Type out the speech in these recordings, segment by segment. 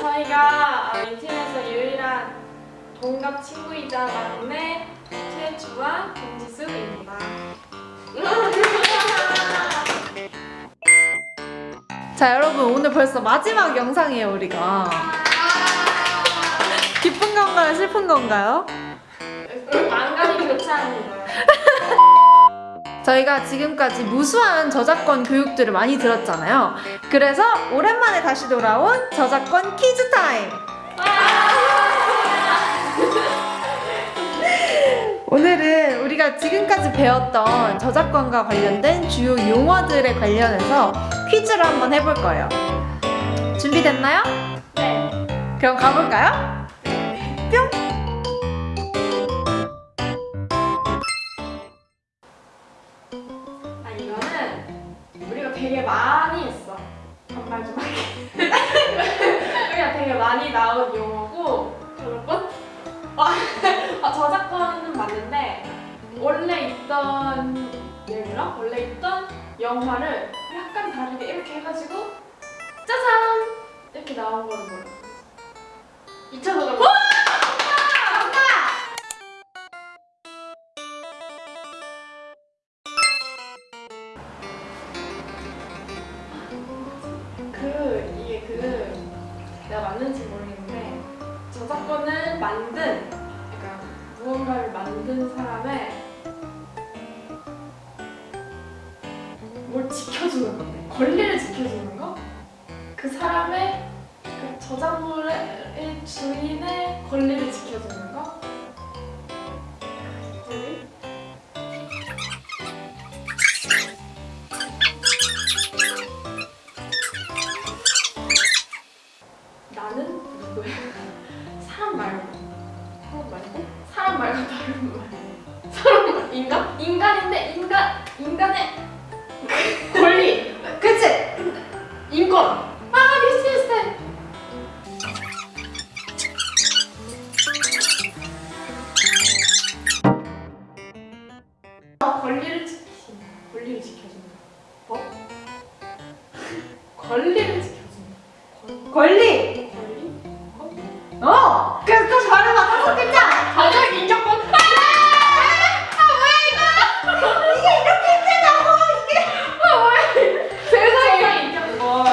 저희가 어, 인팀에서 유일한 동갑 친구이자 막내 최주와 김지수입니다. 자 여러분 오늘 벌써 마지막 영상이에요 우리가 기쁜 건가요 슬픈 건가요? 안간이 교차합니다. 저희가 지금까지 무수한 저작권 교육들을 많이 들었잖아요 그래서 오랜만에 다시 돌아온 저작권 퀴즈 타임 오늘은 우리가 지금까지 배웠던 저작권과 관련된 주요 용어들에 관련해서 퀴즈를 한번 해볼 거예요 준비됐나요? 네. 그럼 가볼까요? 뿅! 되게 많이 했어. 반말 좀 할게. 우리가 되게 많이 나온 용어고 여러분 아, 아, 저작권은 맞는데 원래 있던 예를 들어 원래 있던 영화를 약간 다르게 이렇게 해가지고 짜잔 이렇게 나온 거를 몰라. 맞는지 모르겠는데 저작권을 만든 그러니까 무언가를 만든 사람의 뭘 지켜주는 건데 권리를 지켜주는 거? 그 사람의 그 저작물의 주인의 권리를 지켜주는 거? 사람 말고 사람 말고 사람 말고 다른 말. 사람 말. 인간? 인간인데 인간 인간의 권리. 그치? 인권. 아 비슷비슷해 어, 권리를 지킨다 권리를 지켜준다 법? 권리를 지켜준다! 권리 어! 그래서 다시 말해봐 다섯 글자! 가장 인격권. 세상에. 인격권.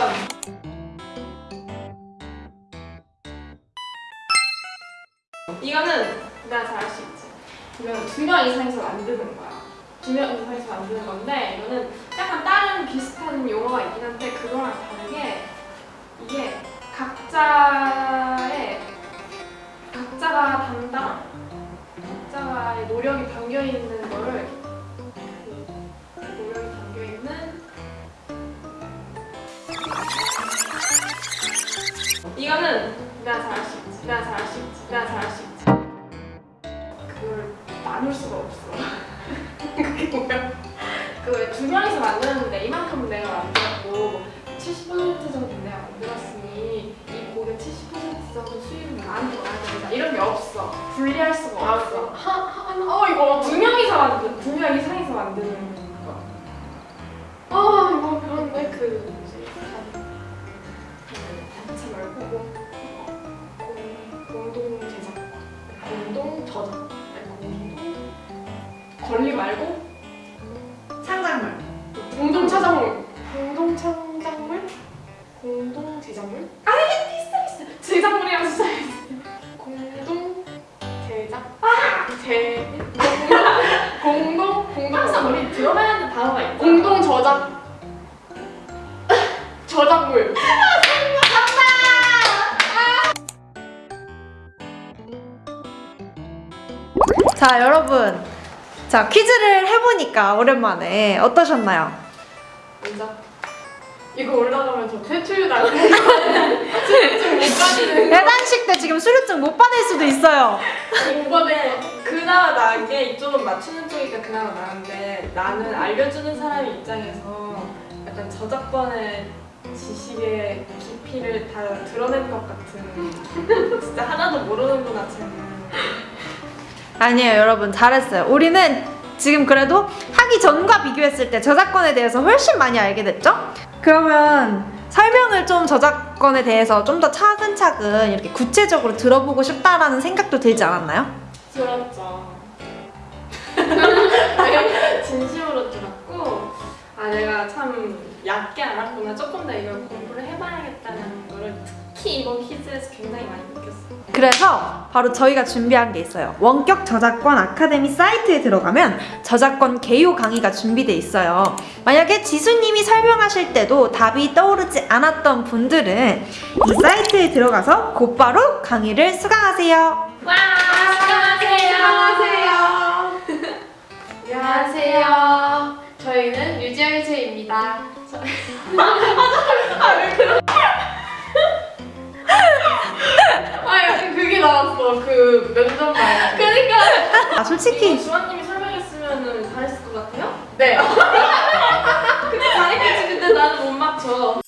이거는 내가 잘 알 수 있지. 이거는 두 명 이상에서 만드는 거야. 두 명 이상에서 만드는 건데 이거는 약간 다른 비슷한 용어가 있긴 한데 그거랑 다르게 이게 각자 이거는 내가 잘알수 있지 내가 잘알수 있지 내가 잘알수 있지. 그걸 나눌 수가 없어. 그게 뭐야? 그두 명이서 만드는데 이만큼은 내가 만들었고 70% 정도 내가 만들었으니 이 곡의 70% 정도 수익은 나한테 와야 된다 이런 게 없어. 분리할 수가 없어. 어 공, 공동 제작 공동 저작 아니 공동 권리 말고 창작물. 공동 차작물. 공동 창작물? 공동 제작물? 아 이게 비슷해 비슷해. 제작물이랑 비슷해 공동 제작? 아 제 공동 공동 항상 우리 들어봐야 하는 단어가 있잖아. 공동 저작 자 여러분. 자 퀴즈를 해보니까 오랜만에 어떠셨나요? 먼저. 이거 올라가면 저 퇴출 못 받는 대단식 때 지금 수료증 못 받을 수도 있어요. 이번에 그나마 나은 게 이쪽은 맞추는 쪽이니까 그나마 나은데 나는 알려주는 사람 입장에서 약간 저작권의 지식의 깊이를 다 드러낸 것 같은 진짜 하나도 모르는구나 쟤는 아니에요 여러분 잘했어요 우리는 지금 그래도 하기 전과 비교했을 때 저작권에 대해서 훨씬 많이 알게 됐죠? 그러면 설명을 좀 저작권에 대해서 좀 더 차근차근 이렇게 구체적으로 들어보고 싶다라는 생각도 들지 않았나요? 들었죠. 네, 진심으로 들었고 아 내가 참 얕게 알았구나. 조금 더 이걸 공부를 해봐야겠다는 거를 특히 이번 퀴즈에서 굉장히 많이 느꼈어요. 그래서 바로 저희가 준비한 게 있어요. 원격 저작권 아카데미 사이트에 들어가면 저작권 개요 강의가 준비돼 있어요. 만약에 지수님이 설명하실 때도 답이 떠오르지 않았던 분들은 이 사이트에 들어가서 곧바로 강의를 수강하세요. 와 안녕하세요. 안녕하세요. 저희는 유지열체입니다. 아 약간 그게 나왔어 그 면접 말 그러니까. 아 솔직히. 주원님이 설명했으면 잘했을 것 같아요? 네. 근데 잘했겠지. 근데 나는 못 맞춰.